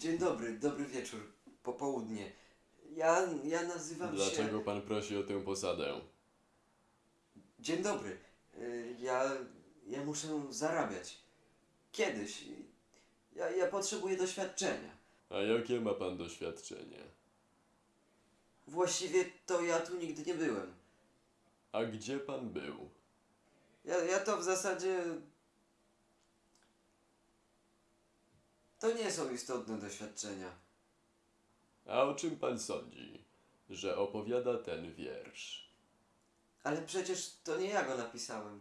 Dzień dobry, dobry wieczór, popołudnie. Ja, ja nazywam się... Dlaczego pan prosi o tę posadę? Dzień dobry. Y, Ja, ja muszę zarabiać. Kiedyś. Ja, ja potrzebuję doświadczenia. A jakie ma pan doświadczenie? Właściwie to ja tu nigdy nie byłem. A gdzie pan był? Ja, ja to w zasadzie... To nie są istotne doświadczenia. A o czym pan sądzi, że opowiada ten wiersz? Ale przecież to nie ja go napisałem.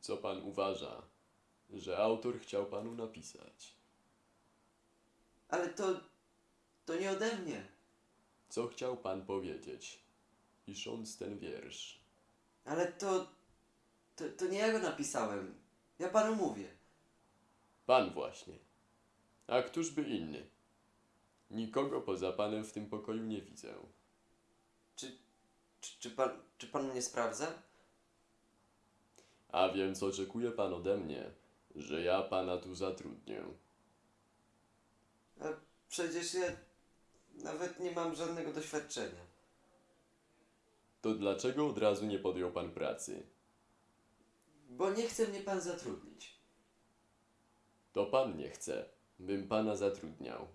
Co pan uważa, że autor chciał panu napisać? Ale to... To nie ode mnie. Co chciał pan powiedzieć, pisząc ten wiersz? Ale to... To, to nie ja go napisałem. Ja panu mówię. Pan właśnie. A któż by inny? Nikogo poza panem w tym pokoju nie widzę. Czy, czy, czy, pan, czy pan mnie sprawdza? A więc oczekuje pan ode mnie, że ja pana tu zatrudnię. A przecież ja nawet nie mam żadnego doświadczenia. To dlaczego od razu nie podjął pan pracy? Bo nie chce mnie pan zatrudnić. To pan nie chce, bym pana zatrudniał.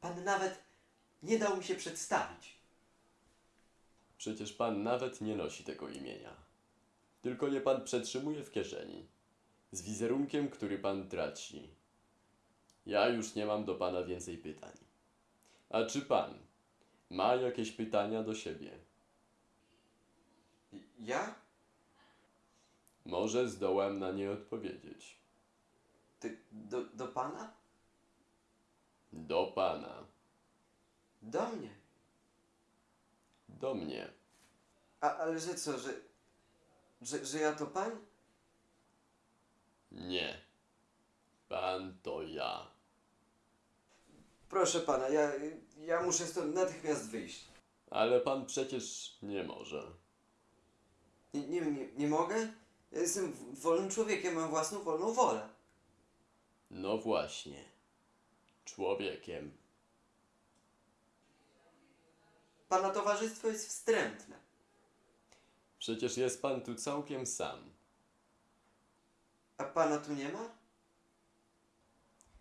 Pan nawet nie dał mi się przedstawić. Przecież pan nawet nie nosi tego imienia. Tylko je pan przetrzymuje w kieszeni. Z wizerunkiem, który pan traci. Ja już nie mam do pana więcej pytań. A czy pan ma jakieś pytania do siebie? Ja? Może zdołam na nie odpowiedzieć. Ty, do, do pana? Do pana. Do mnie. Do mnie. A, ale że co, że, że, że ja to pan? Nie. Pan to ja. Proszę pana, ja, ja muszę stąd natychmiast wyjść. Ale pan przecież nie może. Nie, nie, nie, nie mogę? Ja jestem wolnym człowiekiem, mam własną wolną wolę. No właśnie. Człowiekiem. Pana towarzystwo jest wstrętne. Przecież jest pan tu całkiem sam. A pana tu nie ma?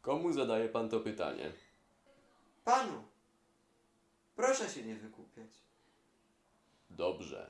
Komu zadaje pan to pytanie? Panu. Proszę się nie wykupiać. Dobrze.